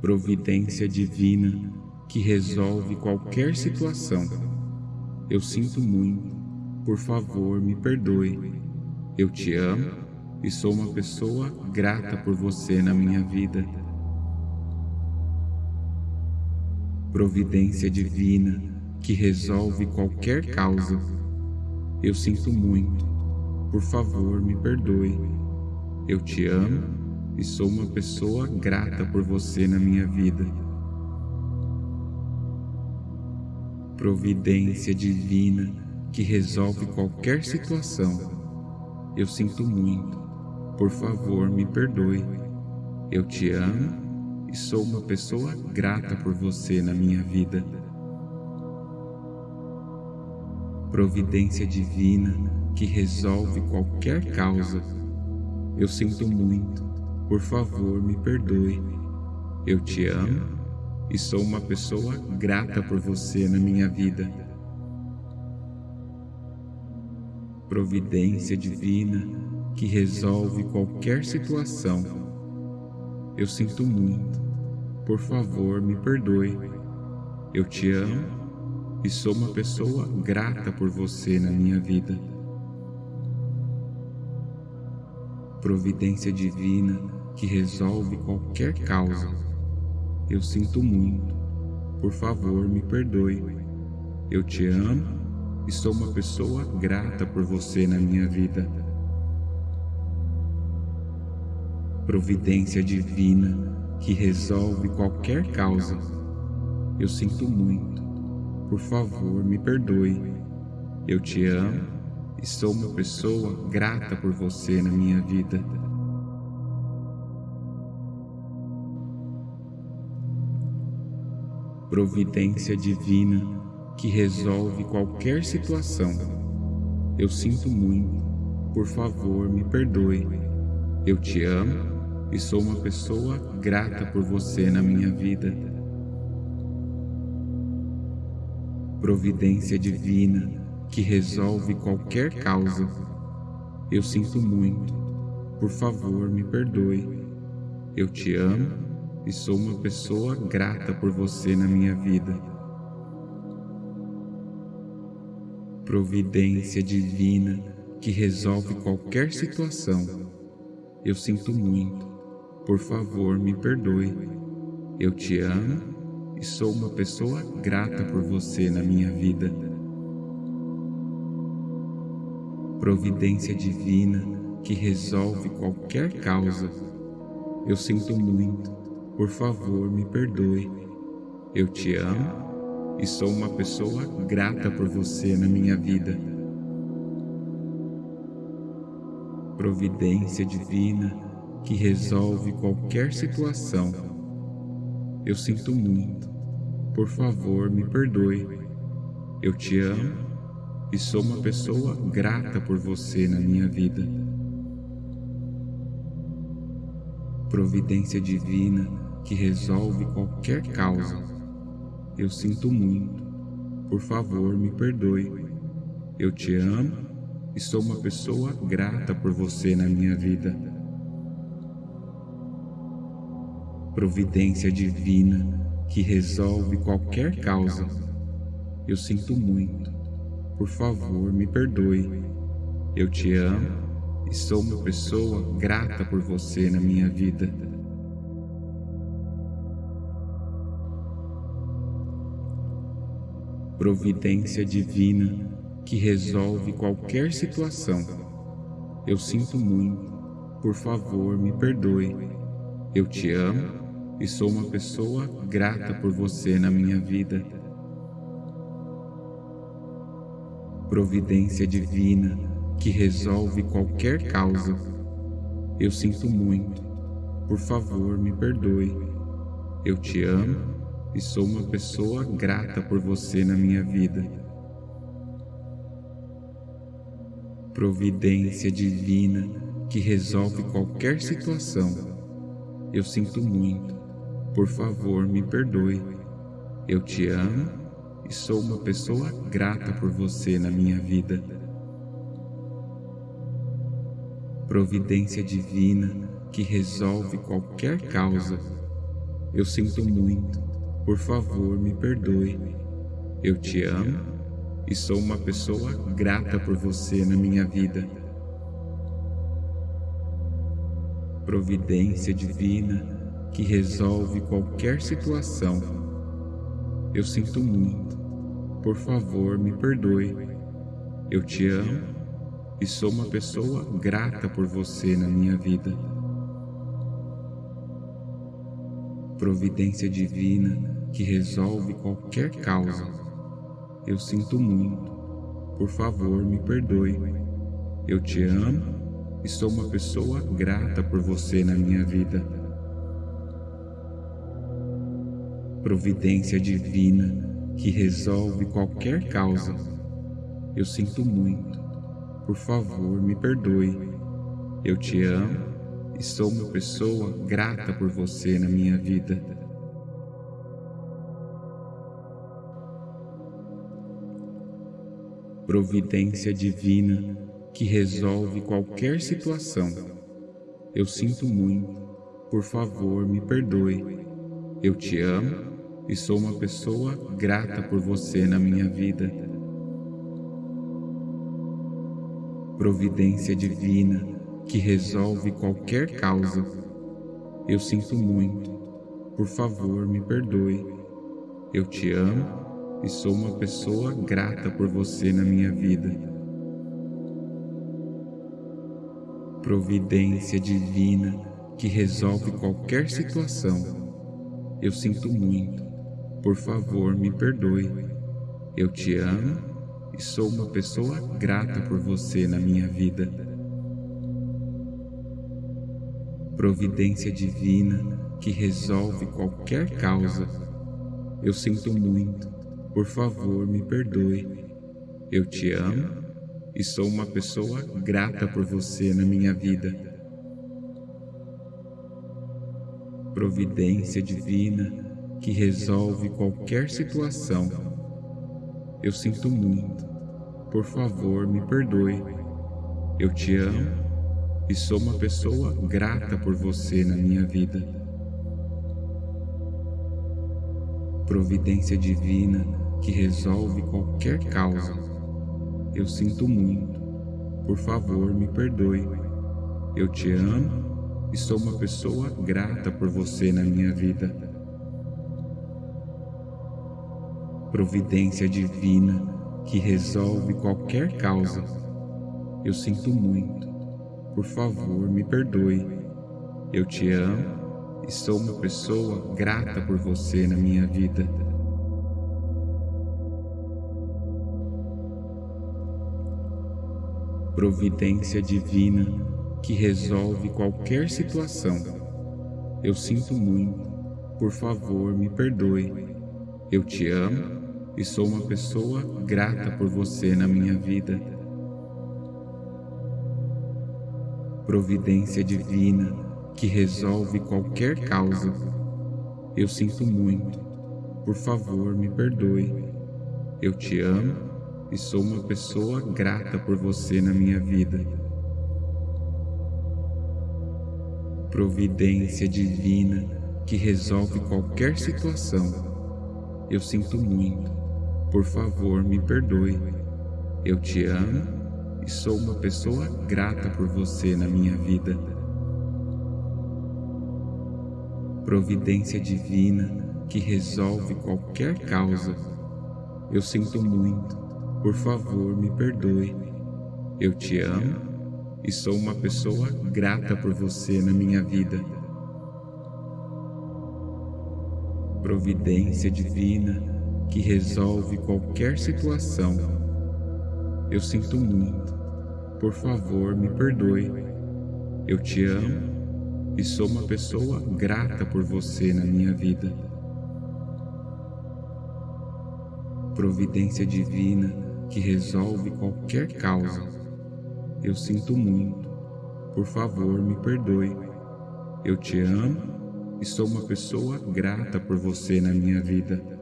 Providência divina que resolve qualquer situação. Eu sinto muito, por favor me perdoe. Eu te amo e sou uma pessoa grata por você na minha vida. Providência divina que resolve qualquer causa. Eu sinto muito, por favor me perdoe. Eu te amo e sou uma pessoa grata por você na minha vida. Providência divina que resolve qualquer situação. Eu sinto muito, por favor me perdoe. Eu te amo e sou uma pessoa grata por você na minha vida. Providência divina que resolve qualquer causa. Eu sinto muito, por favor me perdoe. Eu te amo e sou uma pessoa grata por você na minha vida. Providência divina que resolve qualquer situação. Eu sinto muito. Por favor, me perdoe. Eu te amo e sou uma pessoa grata por você na minha vida. Providência divina que resolve qualquer causa eu sinto muito. Por favor, me perdoe. Eu te amo e sou uma pessoa grata por você na minha vida. Providência divina que resolve qualquer causa. Eu sinto muito. Por favor, me perdoe. Eu te amo e sou uma pessoa grata por você na minha vida. Providência divina que resolve qualquer situação. Eu sinto muito, por favor me perdoe. Eu te amo e sou uma pessoa grata por você na minha vida. Providência divina que resolve qualquer causa. Eu sinto muito, por favor me perdoe. Eu te amo e sou uma pessoa grata por você na minha vida. Providência divina que resolve qualquer situação. Eu sinto muito. Por favor, me perdoe. Eu te amo e sou uma pessoa grata por você na minha vida. Providência divina que resolve qualquer causa. Eu sinto muito. Por favor, me perdoe. Eu te amo e sou uma pessoa grata por você na minha vida. Providência divina que resolve qualquer situação. Eu sinto muito. Por favor, me perdoe. Eu te amo e sou uma pessoa grata por você na minha vida. Providência divina que resolve qualquer causa. Eu sinto muito. Por favor, me perdoe. Eu te amo e sou uma pessoa grata por você na minha vida. Providência divina que resolve qualquer causa. Eu sinto muito. Por favor, me perdoe. Eu te amo e sou uma pessoa grata por você na minha vida. Providência divina que resolve qualquer situação. Eu sinto muito, por favor me perdoe. Eu te amo e sou uma pessoa grata por você na minha vida. Providência divina que resolve qualquer causa. Eu sinto muito, por favor me perdoe. Eu te amo e sou uma pessoa grata por você na minha vida. Providência divina que resolve qualquer situação. Eu sinto muito. Por favor, me perdoe. Eu te amo e sou uma pessoa grata por você na minha vida. Providência divina que resolve qualquer causa Eu sinto muito. Por favor, me perdoe. Eu te amo e sou uma pessoa grata por você na minha vida. Providência divina que resolve qualquer situação. Eu sinto muito. Por favor, me perdoe. Eu te amo e sou uma pessoa grata por você na minha vida. Providência divina que resolve qualquer causa. Eu sinto muito. Por favor, me perdoe. Eu te amo e sou uma pessoa grata por você na minha vida. Providência divina que resolve qualquer causa. Eu sinto muito. Por favor, me perdoe. Eu te amo e sou uma pessoa grata por você na minha vida. Providência divina que resolve qualquer situação. Eu sinto muito, por favor me perdoe. Eu te amo e sou uma pessoa grata por você na minha vida. Providência divina que resolve qualquer causa. Eu sinto muito, por favor me perdoe. Eu te amo e sou uma pessoa grata por você na minha vida. Providência divina que resolve qualquer situação. Eu sinto muito. Por favor, me perdoe. Eu te amo e sou uma pessoa grata por você na minha vida. Providência divina que resolve qualquer causa. Eu sinto muito por favor, me perdoe. Eu te amo e sou uma pessoa grata por você na minha vida. Providência divina que resolve qualquer situação. Eu sinto muito. Por favor, me perdoe. Eu te amo e sou uma pessoa grata por você na minha vida. Providência divina que resolve qualquer causa. Eu sinto muito. Por favor, me perdoe. Eu te amo e sou uma pessoa grata por você na minha vida. Providência divina que resolve qualquer causa. Eu sinto muito. Por favor, me perdoe. Eu te amo e sou uma pessoa grata por você na minha vida. Providência divina que resolve qualquer situação. Eu sinto muito, por favor me perdoe. Eu te amo e sou uma pessoa grata por você na minha vida. Providência divina que resolve qualquer causa. Eu sinto muito, por favor me perdoe. Eu te amo e sou uma pessoa grata por você na minha vida. Providência divina que resolve qualquer situação. Eu sinto muito. Por favor, me perdoe. Eu te amo e sou uma pessoa grata por você na minha vida. Providência divina que resolve qualquer causa. Eu sinto muito por favor, me perdoe. Eu te amo e sou uma pessoa grata por você na minha vida. Providência divina que resolve qualquer situação. Eu sinto muito. Por favor, me perdoe. Eu te amo e sou uma pessoa grata por você na minha vida. Providência divina que resolve qualquer causa. Eu sinto muito. Por favor, me perdoe. Eu te amo e sou uma pessoa grata por você na minha vida.